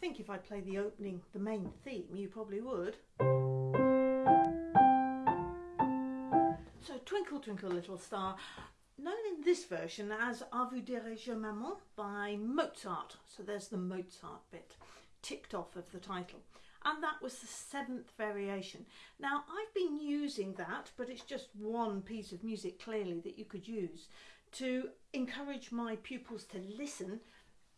play the opening, the main theme, you probably would. So Twinkle Twinkle Little Star, known in this version as A vous dirai-je maman by Mozart. So there's the Mozart bit ticked off of the title. And that was the seventh variation. Now I've been using that, but it's just one piece of music clearly that you could use to encourage my pupils to listen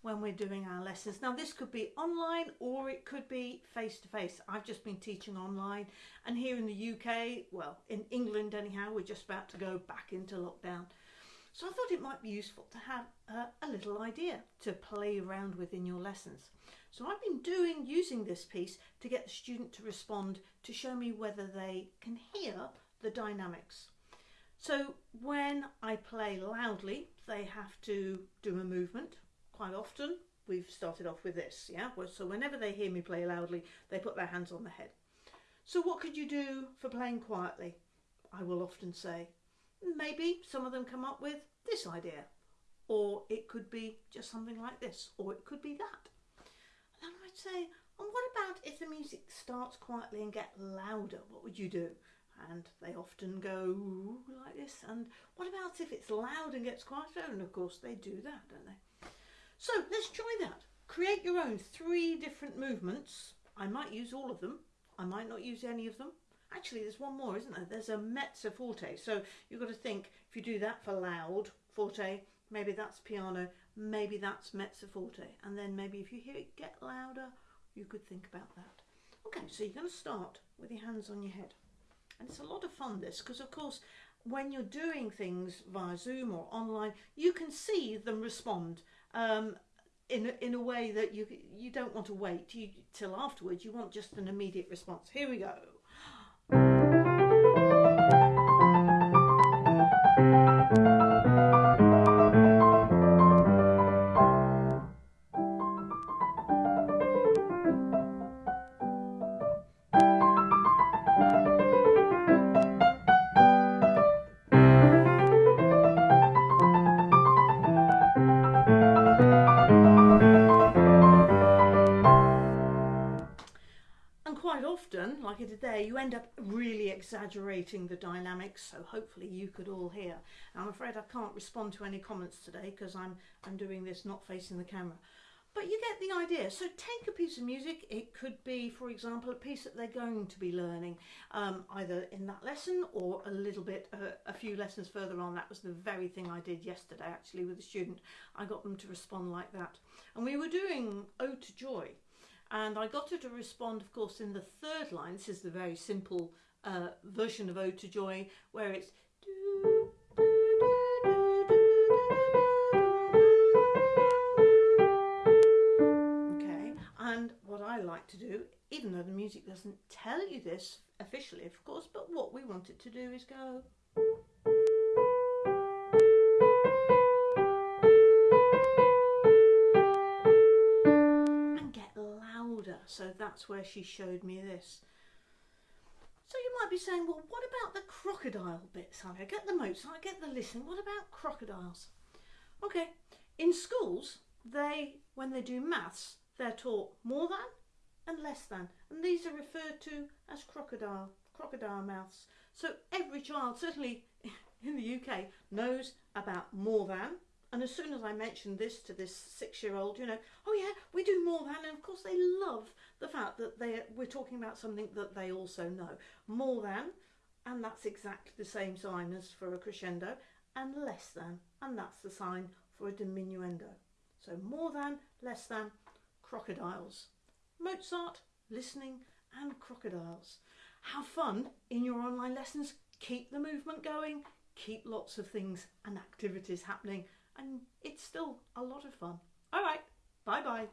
when we're doing our lessons. Now this could be online or it could be face to face. I've just been teaching online and here in the UK, well in England anyhow, we're just about to go back into lockdown. So I thought it might be useful to have a, a little idea to play around with in your lessons. So I've been doing, using this piece to get the student to respond to show me whether they can hear the dynamics. So when I play loudly, they have to do a movement quite often we've started off with this, yeah? So whenever they hear me play loudly, they put their hands on the head. So what could you do for playing quietly? I will often say, maybe some of them come up with this idea, or it could be just something like this, or it could be that. And then I'd say, and what about if the music starts quietly and get louder? What would you do? And they often go like this. And what about if it's loud and gets quieter? And of course they do that, don't they? So let's try that. Create your own three different movements. I might use all of them. I might not use any of them. Actually, there's one more, isn't there? There's a mezzo forte. So you've got to think, if you do that for loud, forte, maybe that's piano, maybe that's mezzo forte. And then maybe if you hear it get louder, you could think about that. Okay, so you're going to start with your hands on your head. And it's a lot of fun this, because of course, when you're doing things via Zoom or online, you can see them respond um, in in a way that you you don't want to wait you, till afterwards. You want just an immediate response. Here we go. Like I did there, you end up really exaggerating the dynamics, so hopefully you could all hear. I'm afraid I can't respond to any comments today because I'm, I'm doing this not facing the camera. But you get the idea. So take a piece of music. It could be, for example, a piece that they're going to be learning, um, either in that lesson or a little bit, uh, a few lessons further on. That was the very thing I did yesterday, actually, with a student. I got them to respond like that. And we were doing Ode to Joy, and I got her to respond of course in the third line. This is the very simple uh, version of Ode to Joy where it's okay and what I like to do even though the music doesn't tell you this officially of course but what we want it to do is go that's where she showed me this. So you might be saying, well, what about the crocodile bits? I get the Mozart, I get the listening. What about crocodiles? Okay, in schools, they, when they do maths, they're taught more than and less than. And these are referred to as crocodile, crocodile mouths. So every child, certainly in the UK, knows about more than and as soon as I mentioned this to this six-year-old, you know, oh yeah, we do more than, and of course they love the fact that they we're talking about something that they also know. More than, and that's exactly the same sign as for a crescendo, and less than, and that's the sign for a diminuendo. So more than, less than, crocodiles. Mozart, listening, and crocodiles. Have fun in your online lessons. Keep the movement going. Keep lots of things and activities happening and it's still a lot of fun. All right, bye bye.